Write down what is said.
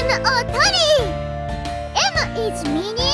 M を取り M is mini